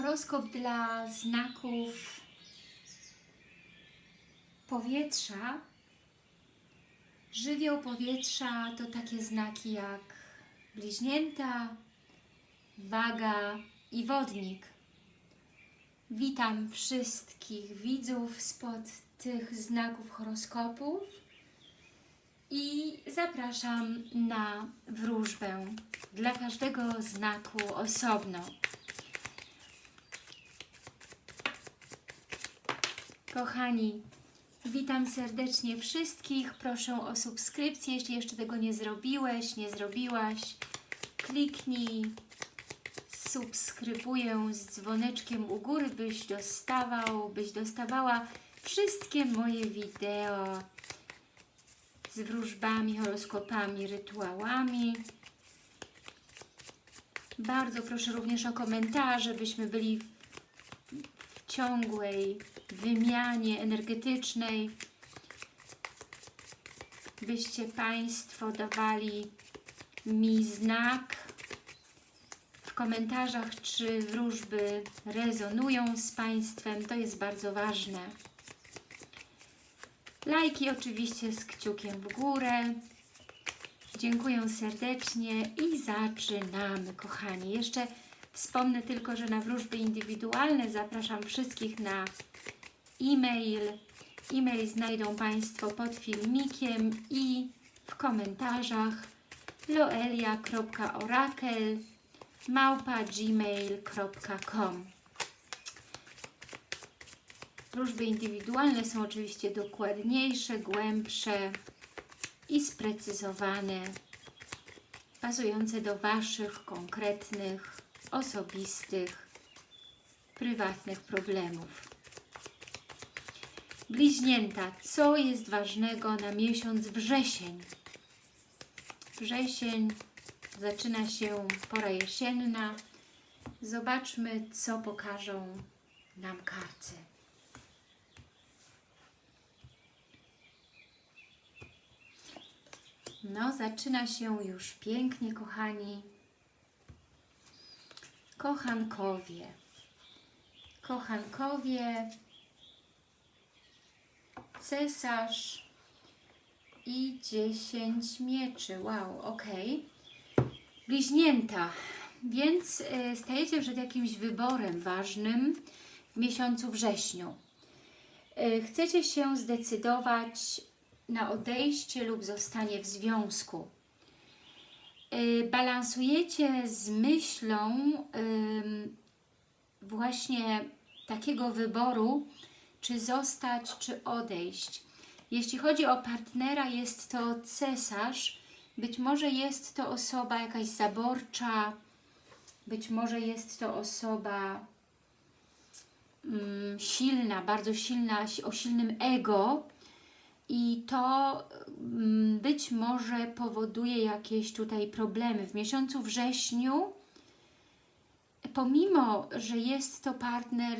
Horoskop dla znaków powietrza. Żywioł powietrza to takie znaki jak bliźnięta, waga i wodnik. Witam wszystkich widzów spod tych znaków horoskopów i zapraszam na wróżbę dla każdego znaku osobno. Kochani, witam serdecznie wszystkich. Proszę o subskrypcję, jeśli jeszcze tego nie zrobiłeś, nie zrobiłaś. Kliknij subskrybuję z dzwoneczkiem u góry, byś dostawał, byś dostawała wszystkie moje wideo z wróżbami, horoskopami, rytuałami. Bardzo proszę również o komentarze, byśmy byli ciągłej wymianie energetycznej, byście Państwo dawali mi znak w komentarzach, czy wróżby rezonują z Państwem. To jest bardzo ważne. Lajki oczywiście z kciukiem w górę. Dziękuję serdecznie i zaczynamy, kochani. Jeszcze wspomnę tylko, że na wróżby indywidualne zapraszam wszystkich na e-mail. E-mail znajdą Państwo pod filmikiem i w komentarzach loelia.orakel Wróżby indywidualne są oczywiście dokładniejsze, głębsze i sprecyzowane, pasujące do Waszych konkretnych, osobistych, prywatnych problemów. Bliźnięta, co jest ważnego na miesiąc wrzesień? Wrzesień, zaczyna się pora jesienna. Zobaczmy, co pokażą nam karty. No, zaczyna się już pięknie, kochani. Kochankowie. Kochankowie, cesarz i 10 mieczy. Wow, ok. Bliźnięta. Więc y, stajecie przed jakimś wyborem ważnym w miesiącu wrześniu. Y, chcecie się zdecydować na odejście lub zostanie w związku. Yy, balansujecie z myślą właśnie takiego wyboru, czy zostać, czy odejść. Jeśli chodzi o partnera, jest to cesarz, być może jest to osoba jakaś zaborcza, być może jest to osoba silna, bardzo silna, o silnym ego, i to mm, być może powoduje jakieś tutaj problemy. W miesiącu wrześniu, pomimo, że jest to partner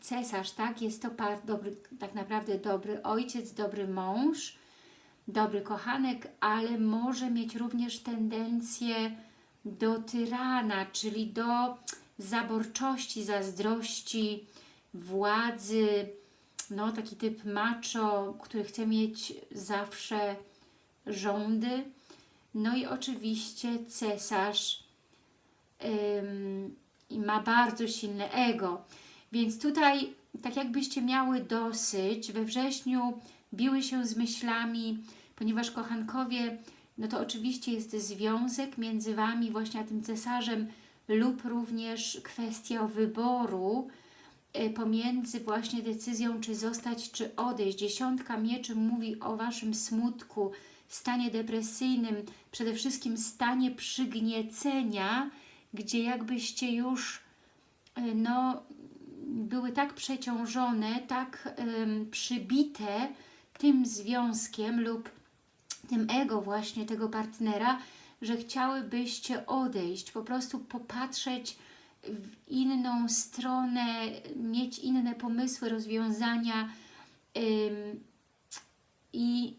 cesarz, tak, jest to part, dobry, tak naprawdę dobry ojciec, dobry mąż, dobry kochanek, ale może mieć również tendencję do tyrana, czyli do zaborczości, zazdrości, władzy, no, taki typ macho, który chce mieć zawsze rządy. No i oczywiście cesarz i ma bardzo silne ego. Więc tutaj tak jakbyście miały dosyć, we wrześniu biły się z myślami, ponieważ kochankowie, no to oczywiście jest związek między Wami właśnie a tym cesarzem lub również kwestia wyboru, pomiędzy właśnie decyzją, czy zostać, czy odejść. Dziesiątka mieczy mówi o Waszym smutku, stanie depresyjnym, przede wszystkim stanie przygniecenia, gdzie jakbyście już y, no, były tak przeciążone, tak przybite tym związkiem lub tym ego właśnie tego partnera, że chciałybyście odejść, po prostu popatrzeć w inną stronę, mieć inne pomysły, rozwiązania ym, i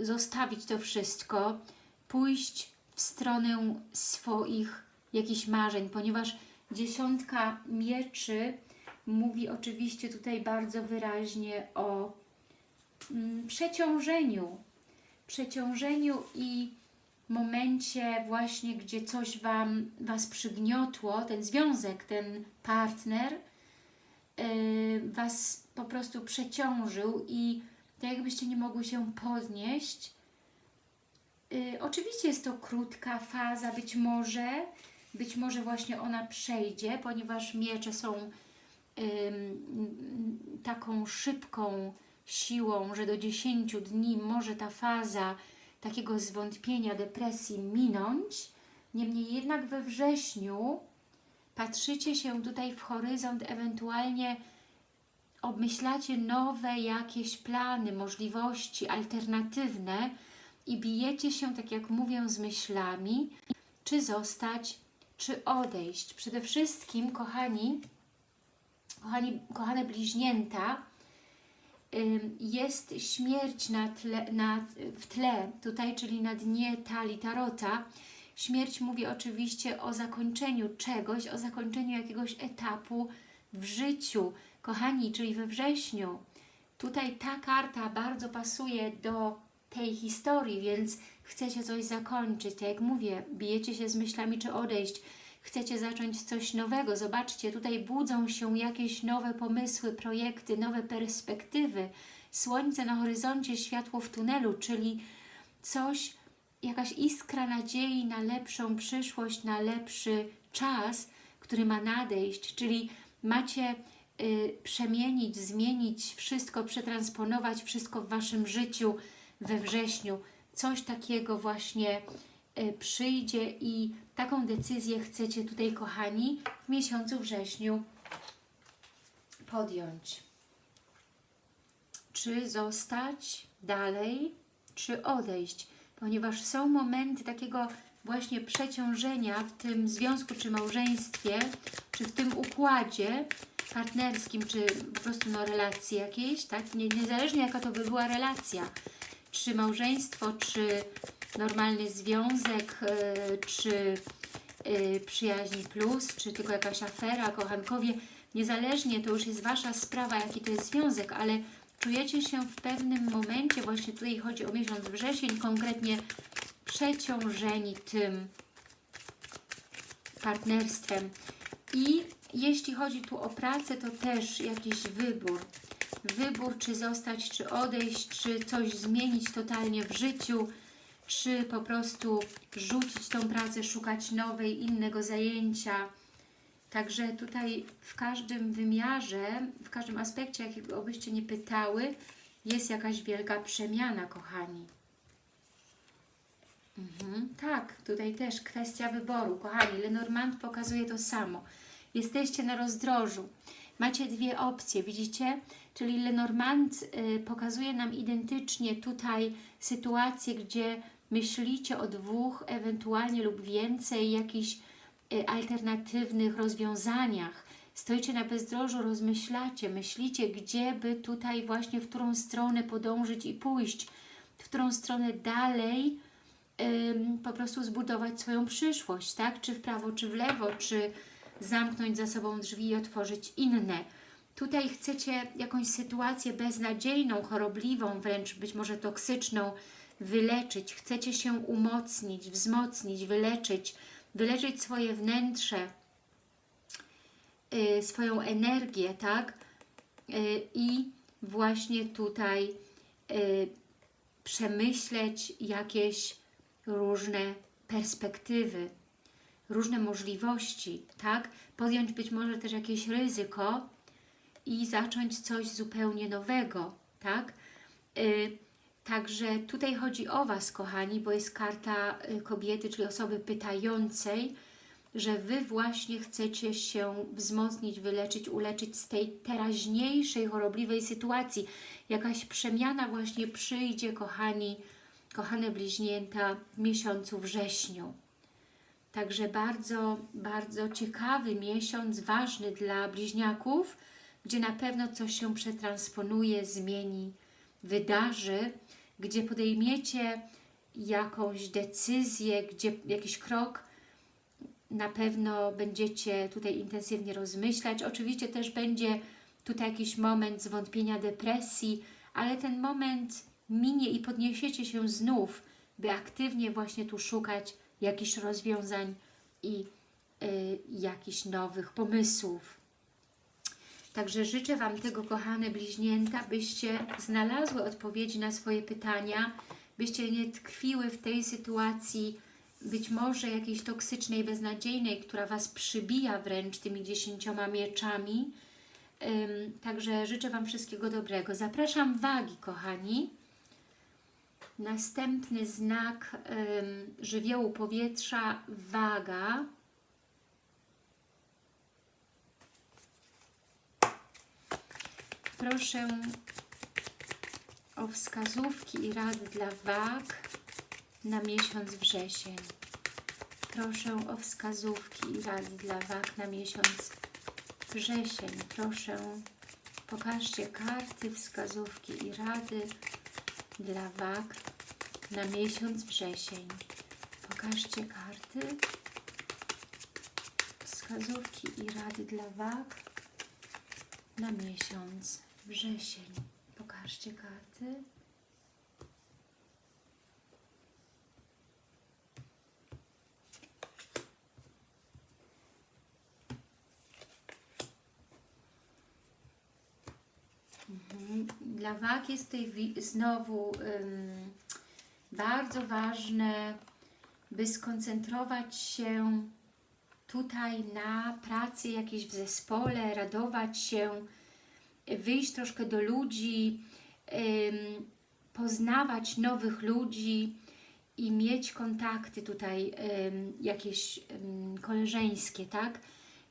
zostawić to wszystko, pójść w stronę swoich jakichś marzeń, ponieważ Dziesiątka mieczy mówi oczywiście tutaj bardzo wyraźnie o mm, przeciążeniu. Przeciążeniu i momencie właśnie, gdzie coś Wam, Was przygniotło, ten związek, ten partner yy, Was po prostu przeciążył i tak jakbyście nie mogły się podnieść. Yy, oczywiście jest to krótka faza, być może, być może właśnie ona przejdzie, ponieważ miecze są ym, taką szybką siłą, że do 10 dni może ta faza takiego zwątpienia, depresji minąć. Niemniej jednak we wrześniu patrzycie się tutaj w horyzont, ewentualnie obmyślacie nowe jakieś plany, możliwości alternatywne i bijecie się, tak jak mówię, z myślami, czy zostać, czy odejść. Przede wszystkim, kochani, kochani kochane bliźnięta, jest śmierć na tle, na, w tle, tutaj, czyli na dnie talii tarota. Śmierć mówi oczywiście o zakończeniu czegoś, o zakończeniu jakiegoś etapu w życiu. Kochani, czyli we wrześniu. Tutaj ta karta bardzo pasuje do tej historii, więc chcecie coś zakończyć. Tak jak mówię, bijecie się z myślami, czy odejść. Chcecie zacząć coś nowego. Zobaczcie, tutaj budzą się jakieś nowe pomysły, projekty, nowe perspektywy. Słońce na horyzoncie, światło w tunelu, czyli coś, jakaś iskra nadziei na lepszą przyszłość, na lepszy czas, który ma nadejść, czyli macie y, przemienić, zmienić wszystko, przetransponować wszystko w Waszym życiu we wrześniu. Coś takiego właśnie przyjdzie i taką decyzję chcecie tutaj, kochani, w miesiącu wrześniu podjąć. Czy zostać dalej, czy odejść, ponieważ są momenty takiego właśnie przeciążenia w tym związku, czy małżeństwie, czy w tym układzie partnerskim, czy po prostu no, relacji jakiejś, tak? Nie, niezależnie jaka to by była relacja, czy małżeństwo, czy normalny związek, yy, czy yy, przyjaźni plus, czy tylko jakaś afera, kochankowie, niezależnie, to już jest Wasza sprawa, jaki to jest związek, ale czujecie się w pewnym momencie, właśnie tutaj chodzi o miesiąc wrzesień, konkretnie przeciążeni tym partnerstwem. I jeśli chodzi tu o pracę, to też jakiś wybór. Wybór, czy zostać, czy odejść, czy coś zmienić totalnie w życiu, czy po prostu rzucić tą pracę, szukać nowej, innego zajęcia. Także tutaj w każdym wymiarze, w każdym aspekcie, jakiego byście nie pytały, jest jakaś wielka przemiana, kochani. Mhm, tak, tutaj też kwestia wyboru. Kochani, Lenormand pokazuje to samo. Jesteście na rozdrożu. Macie dwie opcje, widzicie? Czyli Lenormand y, pokazuje nam identycznie tutaj sytuację, gdzie myślicie o dwóch, ewentualnie lub więcej jakichś y, alternatywnych rozwiązaniach. Stoicie na bezdrożu, rozmyślacie, myślicie, gdzie by tutaj właśnie, w którą stronę podążyć i pójść, w którą stronę dalej ym, po prostu zbudować swoją przyszłość, tak? Czy w prawo, czy w lewo, czy zamknąć za sobą drzwi i otworzyć inne. Tutaj chcecie jakąś sytuację beznadziejną, chorobliwą, wręcz być może toksyczną wyleczyć. Chcecie się umocnić, wzmocnić, wyleczyć, wyleczyć swoje wnętrze, yy, swoją energię, tak? Yy, I właśnie tutaj yy, przemyśleć jakieś różne perspektywy, różne możliwości, tak? Podjąć być może też jakieś ryzyko i zacząć coś zupełnie nowego, tak? Także tutaj chodzi o Was, kochani, bo jest karta y, kobiety, czyli osoby pytającej, że Wy właśnie chcecie się wzmocnić, wyleczyć, uleczyć z tej teraźniejszej, chorobliwej sytuacji. Jakaś przemiana właśnie przyjdzie, kochani, kochane bliźnięta, w miesiącu wrześniu. Także bardzo, bardzo ciekawy miesiąc, ważny dla bliźniaków, gdzie na pewno coś się przetransponuje, zmieni, wydarzy, gdzie podejmiecie jakąś decyzję, gdzie jakiś krok na pewno będziecie tutaj intensywnie rozmyślać. Oczywiście też będzie tutaj jakiś moment zwątpienia, depresji, ale ten moment minie i podniesiecie się znów, by aktywnie właśnie tu szukać jakichś rozwiązań i y, jakichś nowych pomysłów. Także życzę Wam tego, kochane bliźnięta, byście znalazły odpowiedzi na swoje pytania, byście nie tkwiły w tej sytuacji, być może jakiejś toksycznej, beznadziejnej, która Was przybija wręcz tymi dziesięcioma mieczami. Także życzę Wam wszystkiego dobrego. Zapraszam wagi, kochani. Następny znak żywiołu powietrza, waga. Proszę o wskazówki i rady dla wag na miesiąc wrzesień. Proszę o wskazówki i rady dla wag na miesiąc wrzesień. Proszę, pokażcie karty, wskazówki i rady dla wag na miesiąc wrzesień. Pokażcie karty, wskazówki i rady dla wag na miesiąc wrzesień. Pokażcie karty. Mhm. Dla wag jest tutaj znowu ym, bardzo ważne, by skoncentrować się tutaj na pracy jakiejś w zespole, radować się, wyjść troszkę do ludzi, poznawać nowych ludzi i mieć kontakty tutaj jakieś koleżeńskie, tak?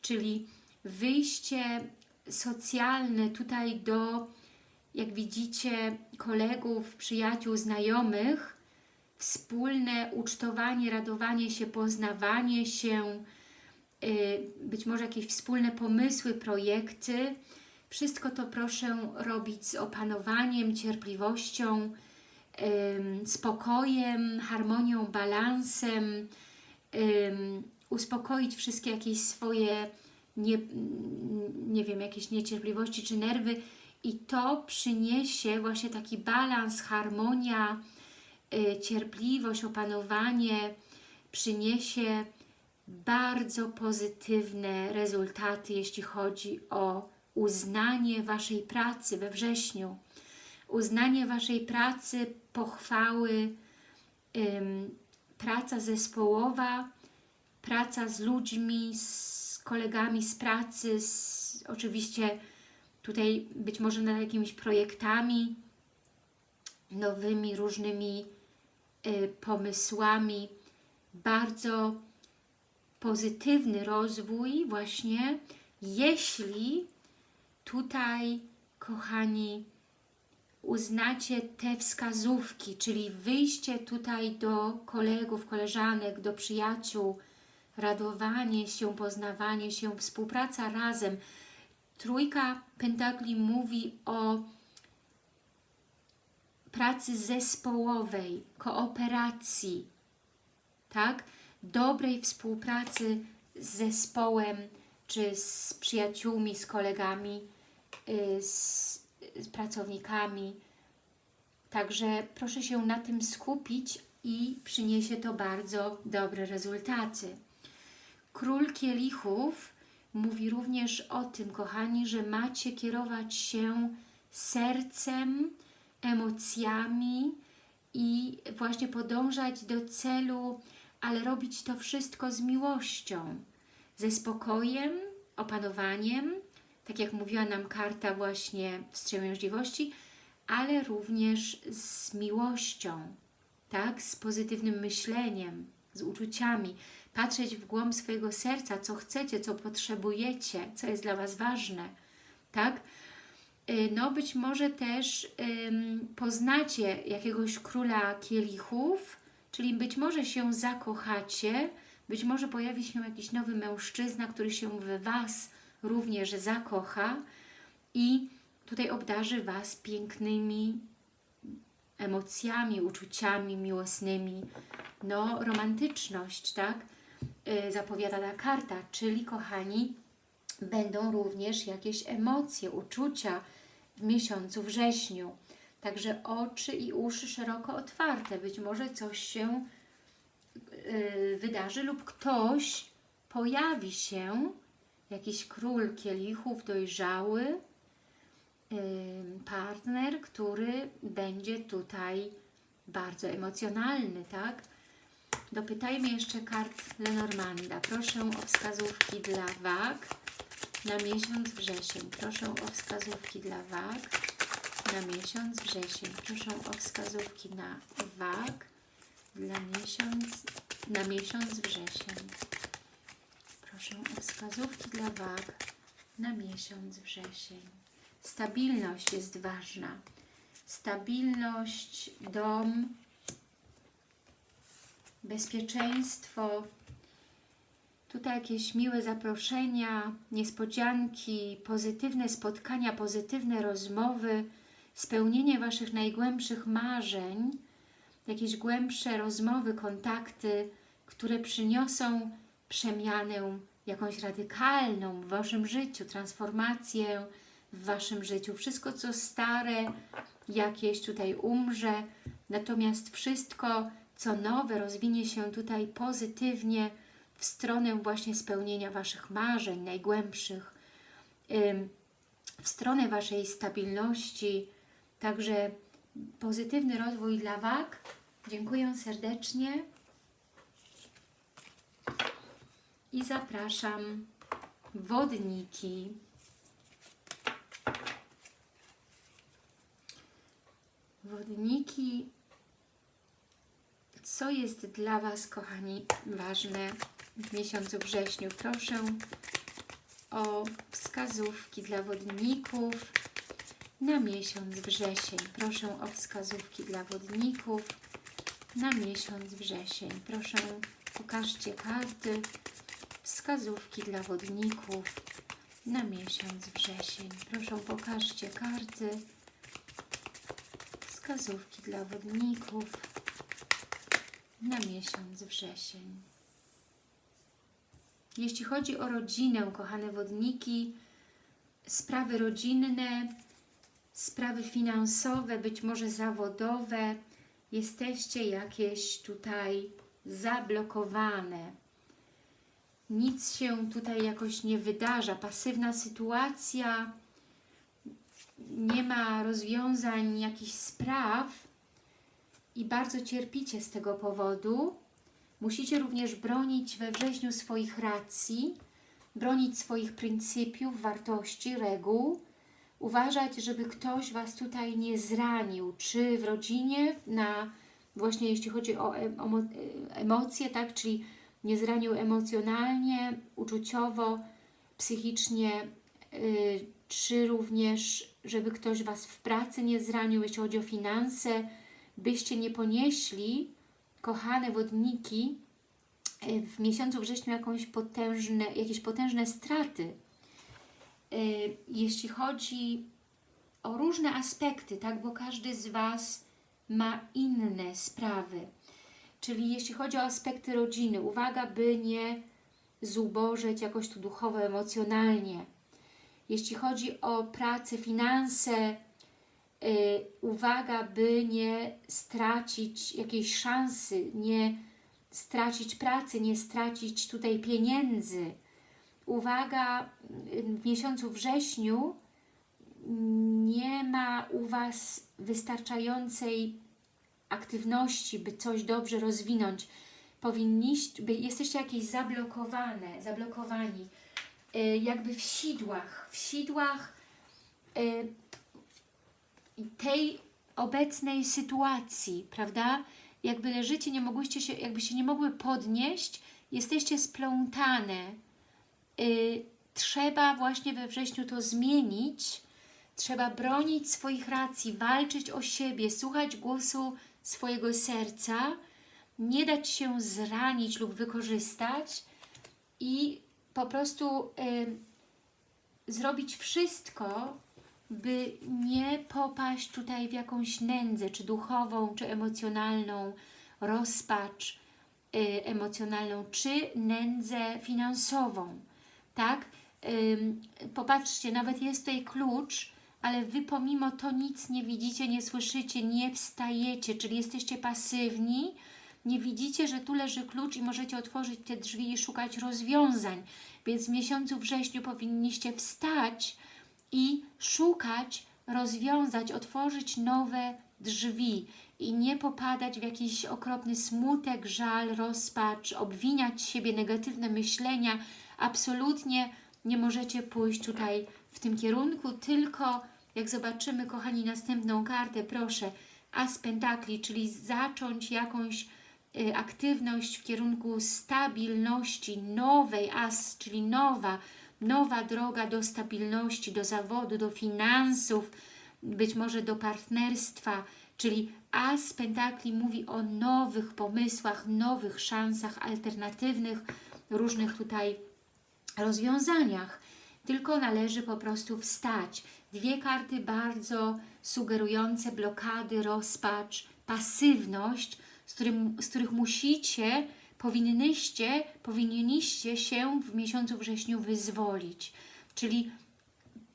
Czyli wyjście socjalne tutaj do, jak widzicie, kolegów, przyjaciół, znajomych, wspólne ucztowanie, radowanie się, poznawanie się, y, być może jakieś wspólne pomysły, projekty. Wszystko to proszę robić z opanowaniem, cierpliwością, spokojem, harmonią, balansem, uspokoić wszystkie jakieś swoje nie, nie wiem, jakieś niecierpliwości czy nerwy i to przyniesie właśnie taki balans, harmonia, y, cierpliwość, opanowanie, przyniesie bardzo pozytywne rezultaty, jeśli chodzi o uznanie Waszej pracy we wrześniu. Uznanie Waszej pracy, pochwały, ym, praca zespołowa, praca z ludźmi, z kolegami z pracy, z, oczywiście tutaj być może nad jakimiś projektami, nowymi, różnymi y, pomysłami. Bardzo pozytywny rozwój właśnie, jeśli tutaj, kochani, uznacie te wskazówki, czyli wyjście tutaj do kolegów, koleżanek, do przyjaciół, radowanie się, poznawanie się, współpraca razem. Trójka Pentakli mówi o pracy zespołowej, kooperacji, tak? Dobrej współpracy z zespołem, czy z przyjaciółmi, z kolegami, z, z pracownikami. Także proszę się na tym skupić i przyniesie to bardzo dobre rezultaty. Król Kielichów mówi również o tym, kochani, że macie kierować się sercem, emocjami i właśnie podążać do celu, ale robić to wszystko z miłością, ze spokojem, opanowaniem, tak jak mówiła nam karta właśnie wstrzemięźliwości, ale również z miłością, tak, z pozytywnym myśleniem, z uczuciami, patrzeć w głąb swojego serca, co chcecie, co potrzebujecie, co jest dla Was ważne, tak? Y, No być może też ym, poznacie jakiegoś króla kielichów, czyli być może się zakochacie, być może pojawi się jakiś nowy mężczyzna, który się w Was również zakocha i tutaj obdarzy Was pięknymi emocjami, uczuciami miłosnymi, no romantyczność, tak? y, zapowiada ta karta, czyli kochani, będą również jakieś emocje, uczucia w miesiącu wrześniu. Także oczy i uszy szeroko otwarte. Być może coś się y, wydarzy lub ktoś pojawi się, jakiś król kielichów dojrzały, y, partner, który będzie tutaj bardzo emocjonalny, tak? Dopytajmy jeszcze kart Lenormanda. Proszę o wskazówki dla wag na miesiąc wrzesień. Proszę o wskazówki dla wag na miesiąc wrzesień. Proszę o wskazówki na wag dla miesiąc, na miesiąc wrzesień. Proszę o wskazówki dla wag na miesiąc wrzesień. Stabilność jest ważna. Stabilność, dom, bezpieczeństwo, tutaj jakieś miłe zaproszenia, niespodzianki, pozytywne spotkania, pozytywne rozmowy, spełnienie Waszych najgłębszych marzeń, jakieś głębsze rozmowy, kontakty, które przyniosą przemianę jakąś radykalną w Waszym życiu, transformację w Waszym życiu. Wszystko, co stare, jakieś tutaj umrze, natomiast wszystko, co nowe, rozwinie się tutaj pozytywnie w stronę właśnie spełnienia Waszych marzeń najgłębszych, w stronę Waszej stabilności, także pozytywny rozwój dla wag. Dziękuję serdecznie i zapraszam wodniki. Wodniki, co jest dla Was, kochani, ważne w miesiącu wrześniu? Proszę o wskazówki dla wodników na miesiąc wrzesień. Proszę o wskazówki dla wodników na miesiąc wrzesień. Proszę, pokażcie karty, wskazówki dla wodników na miesiąc wrzesień. Proszę, pokażcie karty, wskazówki dla wodników na miesiąc wrzesień. Jeśli chodzi o rodzinę, kochane wodniki, sprawy rodzinne, sprawy finansowe, być może zawodowe, jesteście jakieś tutaj zablokowane. Nic się tutaj jakoś nie wydarza, pasywna sytuacja, nie ma rozwiązań jakichś spraw. I bardzo cierpicie z tego powodu. Musicie również bronić we wrześniu swoich racji, bronić swoich pryncypiów, wartości, reguł, uważać, żeby ktoś Was tutaj nie zranił, czy w rodzinie, na właśnie jeśli chodzi o emo emocje, tak, czyli nie zranił emocjonalnie, uczuciowo, psychicznie, yy, czy również, żeby ktoś Was w pracy nie zranił, jeśli chodzi o finanse, byście nie ponieśli, kochane wodniki, yy, w miesiącu wrześniu jakąś potężne, jakieś potężne straty, Y, jeśli chodzi o różne aspekty, tak, bo każdy z Was ma inne sprawy. Czyli jeśli chodzi o aspekty rodziny, uwaga, by nie zubożeć jakoś tu duchowo, emocjonalnie. Jeśli chodzi o pracę, finanse, yy, uwaga, by nie stracić jakiejś szansy, nie stracić pracy, nie stracić tutaj pieniędzy, uwaga, w miesiącu wrześniu nie ma u Was wystarczającej aktywności, by coś dobrze rozwinąć. Powinniście, by jesteście jakieś zablokowane, zablokowani, y, jakby w sidłach, w sidłach y, tej obecnej sytuacji, prawda? Jakby leżycie, nie mogłyście się, jakby się nie mogły podnieść, jesteście splątane, y, trzeba właśnie we wrześniu to zmienić, trzeba bronić swoich racji, walczyć o siebie, słuchać głosu swojego serca, nie dać się zranić lub wykorzystać i po prostu y, zrobić wszystko, by nie popaść tutaj w jakąś nędzę, czy duchową, czy emocjonalną, rozpacz, y, emocjonalną, czy nędzę finansową, tak? Ym, popatrzcie, nawet jest tutaj klucz, ale Wy pomimo to nic nie widzicie, nie słyszycie, nie wstajecie, czyli jesteście pasywni, nie widzicie, że tu leży klucz i możecie otworzyć te drzwi i szukać rozwiązań. Więc w miesiącu wrześniu powinniście wstać i szukać, rozwiązać, otworzyć nowe drzwi i nie popadać w jakiś okropny smutek, żal, rozpacz, obwiniać siebie, negatywne myślenia. Absolutnie nie możecie pójść tutaj w tym kierunku, tylko jak zobaczymy, kochani, następną kartę, proszę, As Pentakli, czyli zacząć jakąś y, aktywność w kierunku stabilności, nowej As, czyli nowa, nowa droga do stabilności, do zawodu, do finansów, być może do partnerstwa, czyli As Pentakli mówi o nowych pomysłach, nowych szansach alternatywnych, różnych tutaj rozwiązaniach. Tylko należy po prostu wstać. Dwie karty bardzo sugerujące blokady, rozpacz, pasywność, z, którym, z których musicie, powinnyście, powinniście się w miesiącu wrześniu wyzwolić. Czyli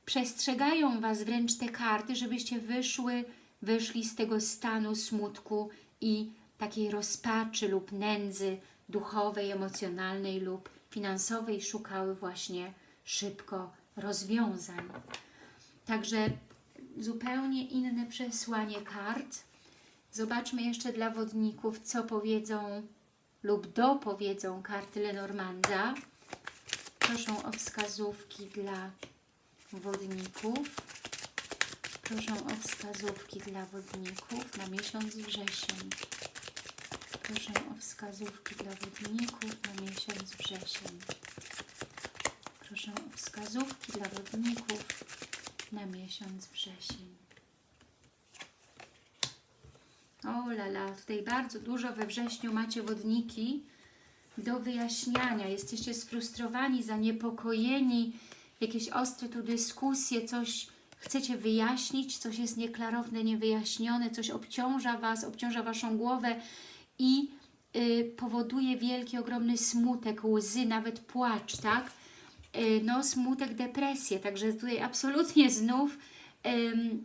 przestrzegają Was wręcz te karty, żebyście wyszły, wyszli z tego stanu smutku i takiej rozpaczy lub nędzy duchowej, emocjonalnej lub finansowej szukały właśnie szybko rozwiązań. Także zupełnie inne przesłanie kart. Zobaczmy jeszcze dla wodników, co powiedzą lub dopowiedzą karty Lenormanda. Proszę o wskazówki dla wodników. Proszę o wskazówki dla wodników na miesiąc wrzesień. Proszę o wskazówki dla wodników na miesiąc wrzesień. Proszę o wskazówki dla wodników na miesiąc wrzesień. O lala, tutaj bardzo dużo we wrześniu macie wodniki do wyjaśniania. Jesteście sfrustrowani, zaniepokojeni, jakieś ostre tu dyskusje, coś chcecie wyjaśnić, coś jest nieklarowne, niewyjaśnione, coś obciąża Was, obciąża Waszą głowę i y, powoduje wielki, ogromny smutek, łzy, nawet płacz, tak? Y, no smutek, depresję, także tutaj absolutnie znów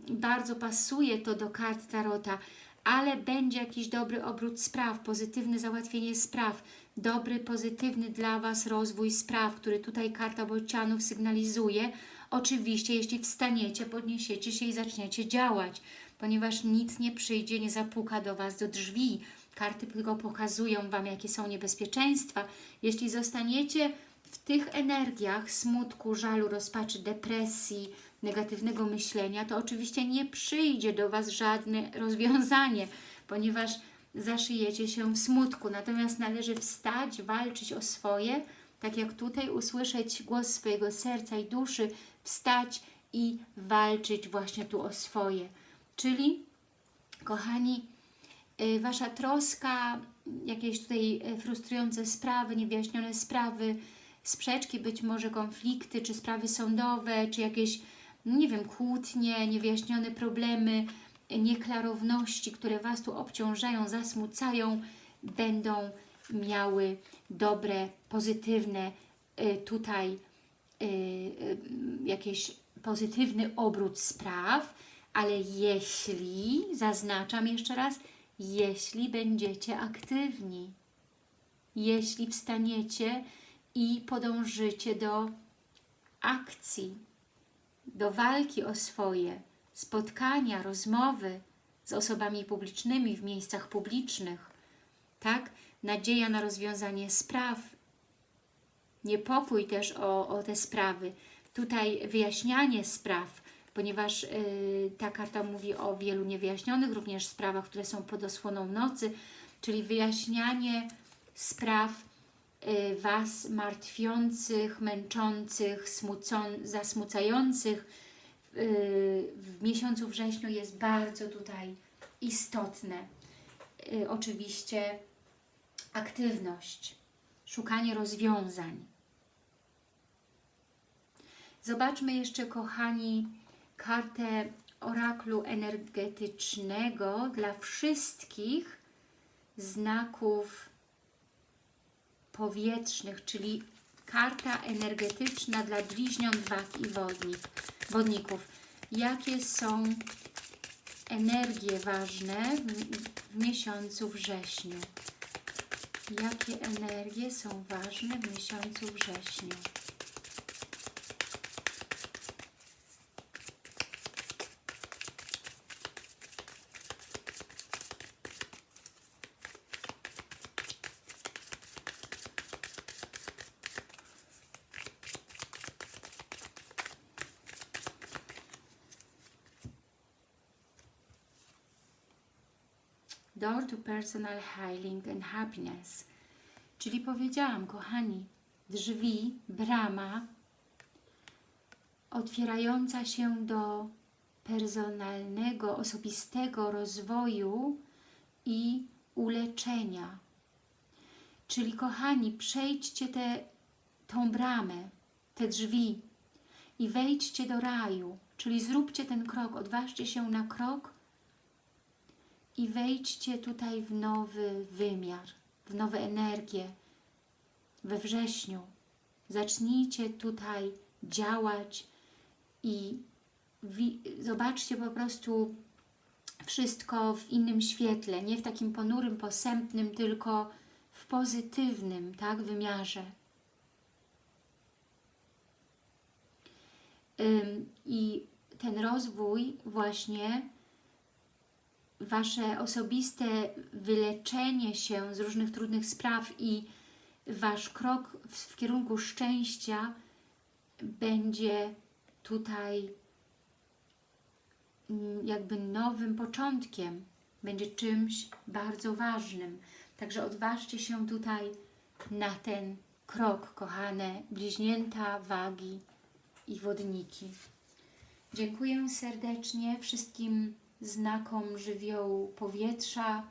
bardzo pasuje to do kart Tarota, ale będzie jakiś dobry obrót spraw, pozytywne załatwienie spraw, dobry, pozytywny dla Was rozwój spraw, który tutaj karta bocianów sygnalizuje. Oczywiście, jeśli wstaniecie, podniesiecie się i zaczniecie działać, ponieważ nic nie przyjdzie, nie zapuka do Was do drzwi. Karty tylko pokazują Wam, jakie są niebezpieczeństwa. Jeśli zostaniecie w tych energiach smutku, żalu, rozpaczy, depresji, negatywnego myślenia, to oczywiście nie przyjdzie do Was żadne rozwiązanie, ponieważ zaszyjecie się w smutku. Natomiast należy wstać, walczyć o swoje, tak jak tutaj usłyszeć głos swojego serca i duszy, wstać i walczyć właśnie tu o swoje. Czyli, kochani, y, Wasza troska, jakieś tutaj y, frustrujące sprawy, niewyjaśnione sprawy, sprzeczki, być może konflikty, czy sprawy sądowe, czy jakieś, nie wiem, kłótnie, niewyjaśnione problemy, nieklarowności, które Was tu obciążają, zasmucają, będą miały dobre, pozytywne y, tutaj y, y, jakiś pozytywny obrót spraw, ale jeśli, zaznaczam jeszcze raz, jeśli będziecie aktywni, jeśli wstaniecie i podążycie do akcji, do walki o swoje, spotkania, rozmowy z osobami publicznymi w miejscach publicznych, tak? Nadzieja na rozwiązanie spraw, niepokój też o, o te sprawy, tutaj wyjaśnianie spraw, ponieważ yy, ta karta mówi o wielu niewyjaśnionych również sprawach, które są pod osłoną nocy, czyli wyjaśnianie spraw Was martwiących, męczących, zasmucających y, w miesiącu wrześniu jest bardzo tutaj istotne. Y, oczywiście aktywność, szukanie rozwiązań. Zobaczmy jeszcze, kochani, kartę oraklu energetycznego dla wszystkich znaków powietrznych, czyli karta energetyczna dla bliźniąt, wag i wodnik, wodników. Jakie są energie ważne w, w miesiącu wrześniu? Jakie energie są ważne w miesiącu wrześniu? To personal healing and happiness. Czyli powiedziałam, kochani, drzwi, brama otwierająca się do personalnego, osobistego rozwoju i uleczenia. Czyli kochani, przejdźcie te, tą bramę, te drzwi i wejdźcie do raju. Czyli zróbcie ten krok, odważcie się na krok i wejdźcie tutaj w nowy wymiar, w nowe energie we wrześniu. Zacznijcie tutaj działać i zobaczcie po prostu wszystko w innym świetle, nie w takim ponurym, posępnym, tylko w pozytywnym tak, wymiarze. Ym, I ten rozwój właśnie Wasze osobiste wyleczenie się z różnych trudnych spraw i Wasz krok w, w kierunku szczęścia będzie tutaj mm, jakby nowym początkiem, będzie czymś bardzo ważnym. Także odważcie się tutaj na ten krok, kochane bliźnięta, wagi i wodniki. Dziękuję serdecznie wszystkim znakom żywiołu powietrza.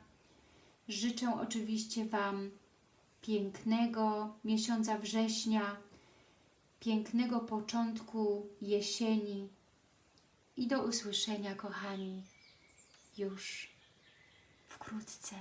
Życzę oczywiście Wam pięknego miesiąca września, pięknego początku jesieni i do usłyszenia, kochani, już wkrótce.